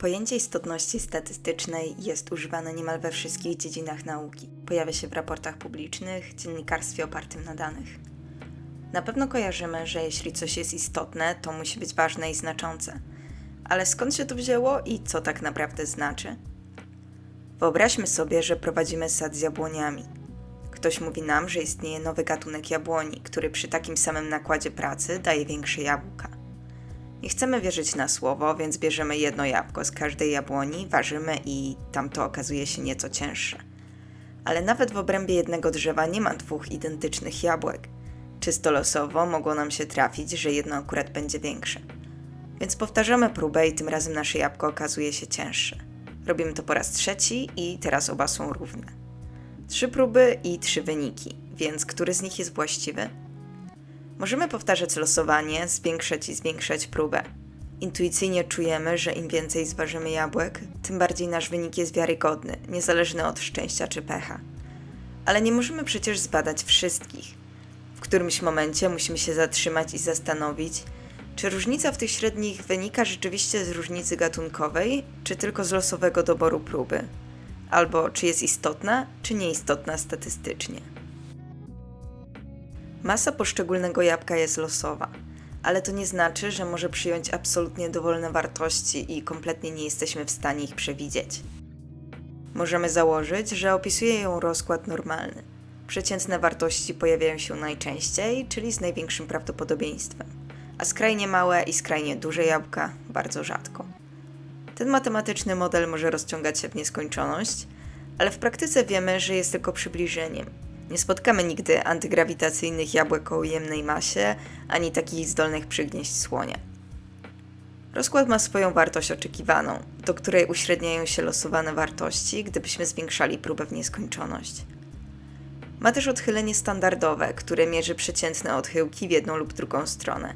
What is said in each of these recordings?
Pojęcie istotności statystycznej jest używane niemal we wszystkich dziedzinach nauki. Pojawia się w raportach publicznych, dziennikarstwie opartym na danych. Na pewno kojarzymy, że jeśli coś jest istotne, to musi być ważne i znaczące. Ale skąd się to wzięło i co tak naprawdę znaczy? Wyobraźmy sobie, że prowadzimy sad z jabłoniami. Ktoś mówi nam, że istnieje nowy gatunek jabłoni, który przy takim samym nakładzie pracy daje większe jabłka. Nie chcemy wierzyć na słowo, więc bierzemy jedno jabłko z każdej jabłoni, ważymy i tamto okazuje się nieco cięższe. Ale nawet w obrębie jednego drzewa nie ma dwóch identycznych jabłek. Czysto losowo mogło nam się trafić, że jedno akurat będzie większe. Więc powtarzamy próbę i tym razem nasze jabłko okazuje się cięższe. Robimy to po raz trzeci i teraz oba są równe. Trzy próby i trzy wyniki, więc który z nich jest właściwy? Możemy powtarzać losowanie, zwiększać i zwiększać próbę. Intuicyjnie czujemy, że im więcej zważymy jabłek, tym bardziej nasz wynik jest wiarygodny, niezależny od szczęścia czy pecha. Ale nie możemy przecież zbadać wszystkich. W którymś momencie musimy się zatrzymać i zastanowić, czy różnica w tych średnich wynika rzeczywiście z różnicy gatunkowej, czy tylko z losowego doboru próby, albo czy jest istotna, czy nieistotna statystycznie. Masa poszczególnego jabłka jest losowa, ale to nie znaczy, że może przyjąć absolutnie dowolne wartości i kompletnie nie jesteśmy w stanie ich przewidzieć. Możemy założyć, że opisuje ją rozkład normalny. Przeciętne wartości pojawiają się najczęściej, czyli z największym prawdopodobieństwem, a skrajnie małe i skrajnie duże jabłka bardzo rzadko. Ten matematyczny model może rozciągać się w nieskończoność, ale w praktyce wiemy, że jest tylko przybliżeniem nie spotkamy nigdy antygrawitacyjnych jabłek o ujemnej masie, ani takich zdolnych przygnieść słonia. Rozkład ma swoją wartość oczekiwaną, do której uśredniają się losowane wartości, gdybyśmy zwiększali próbę w nieskończoność. Ma też odchylenie standardowe, które mierzy przeciętne odchyłki w jedną lub drugą stronę.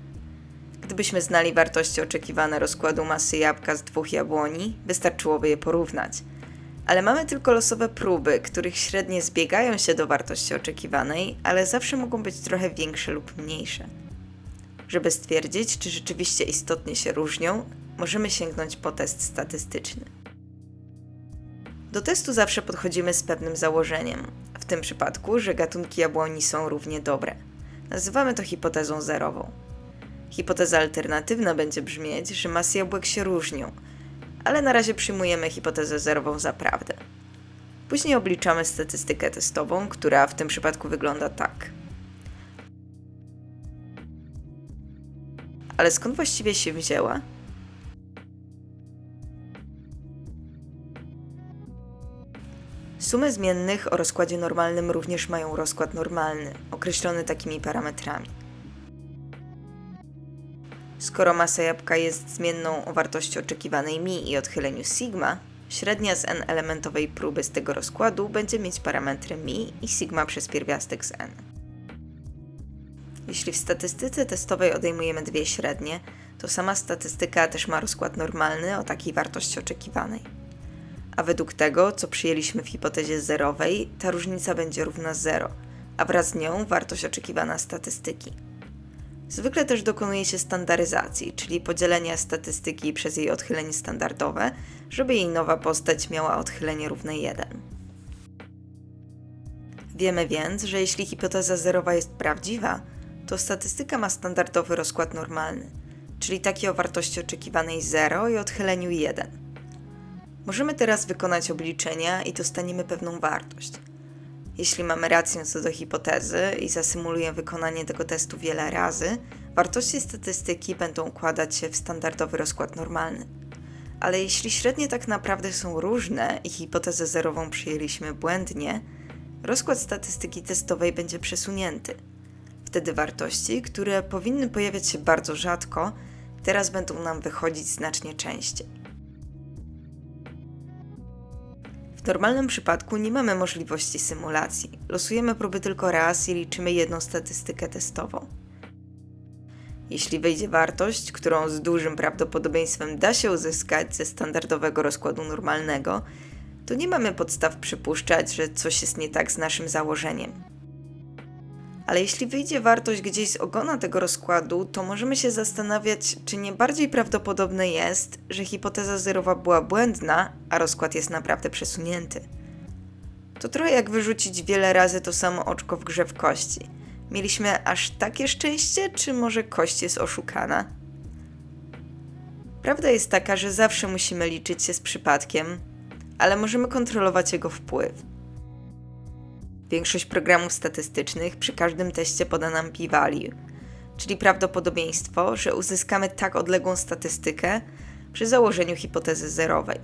Gdybyśmy znali wartości oczekiwane rozkładu masy jabłka z dwóch jabłoni, wystarczyłoby je porównać – ale mamy tylko losowe próby, których średnie zbiegają się do wartości oczekiwanej, ale zawsze mogą być trochę większe lub mniejsze. Żeby stwierdzić, czy rzeczywiście istotnie się różnią, możemy sięgnąć po test statystyczny. Do testu zawsze podchodzimy z pewnym założeniem, w tym przypadku, że gatunki jabłoni są równie dobre. Nazywamy to hipotezą zerową. Hipoteza alternatywna będzie brzmieć, że masy jabłek się różnią, ale na razie przyjmujemy hipotezę zerową za prawdę. Później obliczamy statystykę testową, która w tym przypadku wygląda tak. Ale skąd właściwie się wzięła? Sumy zmiennych o rozkładzie normalnym również mają rozkład normalny, określony takimi parametrami. Skoro masa jabłka jest zmienną o wartości oczekiwanej mi i odchyleniu sigma, średnia z n elementowej próby z tego rozkładu będzie mieć parametry mi i sigma przez pierwiastek z n. Jeśli w statystyce testowej odejmujemy dwie średnie, to sama statystyka też ma rozkład normalny o takiej wartości oczekiwanej. A według tego, co przyjęliśmy w hipotezie zerowej, ta różnica będzie równa 0, a wraz z nią wartość oczekiwana statystyki. Zwykle też dokonuje się standaryzacji, czyli podzielenia statystyki przez jej odchylenie standardowe, żeby jej nowa postać miała odchylenie równe 1. Wiemy więc, że jeśli hipoteza zerowa jest prawdziwa, to statystyka ma standardowy rozkład normalny, czyli taki o wartości oczekiwanej 0 i odchyleniu 1. Możemy teraz wykonać obliczenia i dostaniemy pewną wartość – jeśli mamy rację co do hipotezy i zasymuluję wykonanie tego testu wiele razy, wartości statystyki będą układać się w standardowy rozkład normalny. Ale jeśli średnie tak naprawdę są różne i hipotezę zerową przyjęliśmy błędnie, rozkład statystyki testowej będzie przesunięty. Wtedy wartości, które powinny pojawiać się bardzo rzadko, teraz będą nam wychodzić znacznie częściej. W normalnym przypadku nie mamy możliwości symulacji. Losujemy próby tylko raz i liczymy jedną statystykę testową. Jeśli wejdzie wartość, którą z dużym prawdopodobieństwem da się uzyskać ze standardowego rozkładu normalnego, to nie mamy podstaw przypuszczać, że coś jest nie tak z naszym założeniem. Ale jeśli wyjdzie wartość gdzieś z ogona tego rozkładu, to możemy się zastanawiać, czy nie bardziej prawdopodobne jest, że hipoteza zerowa była błędna, a rozkład jest naprawdę przesunięty. To trochę jak wyrzucić wiele razy to samo oczko w grze w kości. Mieliśmy aż takie szczęście, czy może kość jest oszukana? Prawda jest taka, że zawsze musimy liczyć się z przypadkiem, ale możemy kontrolować jego wpływ. Większość programów statystycznych przy każdym teście poda nam p-value, czyli prawdopodobieństwo, że uzyskamy tak odległą statystykę przy założeniu hipotezy zerowej.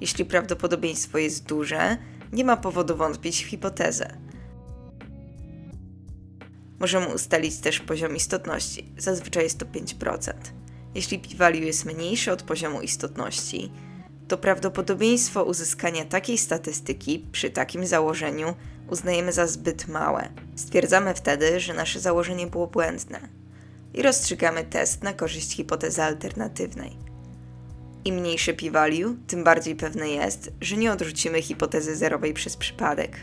Jeśli prawdopodobieństwo jest duże, nie ma powodu wątpić w hipotezę. Możemy ustalić też poziom istotności, zazwyczaj jest to 5%. Jeśli p-value jest mniejsze od poziomu istotności, to prawdopodobieństwo uzyskania takiej statystyki przy takim założeniu uznajemy za zbyt małe. Stwierdzamy wtedy, że nasze założenie było błędne i rozstrzygamy test na korzyść hipotezy alternatywnej. Im mniejszy p-value, tym bardziej pewne jest, że nie odrzucimy hipotezy zerowej przez przypadek.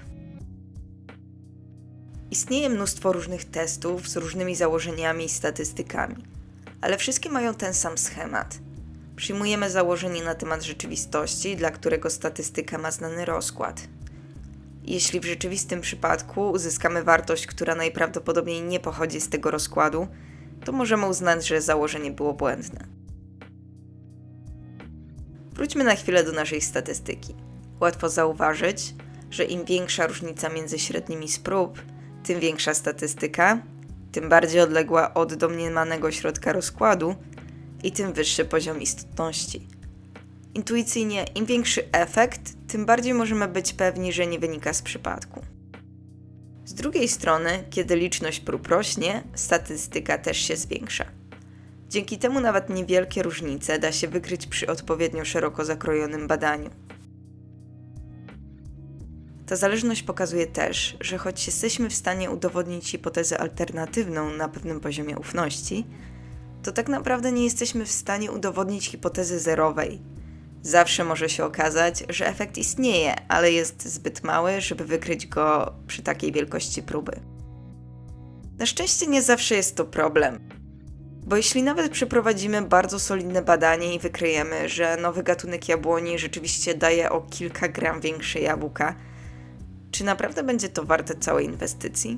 Istnieje mnóstwo różnych testów z różnymi założeniami i statystykami, ale wszystkie mają ten sam schemat. Przyjmujemy założenie na temat rzeczywistości, dla którego statystyka ma znany rozkład. Jeśli w rzeczywistym przypadku uzyskamy wartość, która najprawdopodobniej nie pochodzi z tego rozkładu, to możemy uznać, że założenie było błędne. Wróćmy na chwilę do naszej statystyki. Łatwo zauważyć, że im większa różnica między średnimi z prób, tym większa statystyka, tym bardziej odległa od domniemanego środka rozkładu i tym wyższy poziom istotności. Intuicyjnie, im większy efekt, tym bardziej możemy być pewni, że nie wynika z przypadku. Z drugiej strony, kiedy liczność prób rośnie, statystyka też się zwiększa. Dzięki temu nawet niewielkie różnice da się wykryć przy odpowiednio szeroko zakrojonym badaniu. Ta zależność pokazuje też, że choć jesteśmy w stanie udowodnić hipotezę alternatywną na pewnym poziomie ufności, to tak naprawdę nie jesteśmy w stanie udowodnić hipotezy zerowej. Zawsze może się okazać, że efekt istnieje, ale jest zbyt mały, żeby wykryć go przy takiej wielkości próby. Na szczęście nie zawsze jest to problem. Bo jeśli nawet przeprowadzimy bardzo solidne badanie i wykryjemy, że nowy gatunek jabłoni rzeczywiście daje o kilka gram większe jabłka, czy naprawdę będzie to warte całej inwestycji?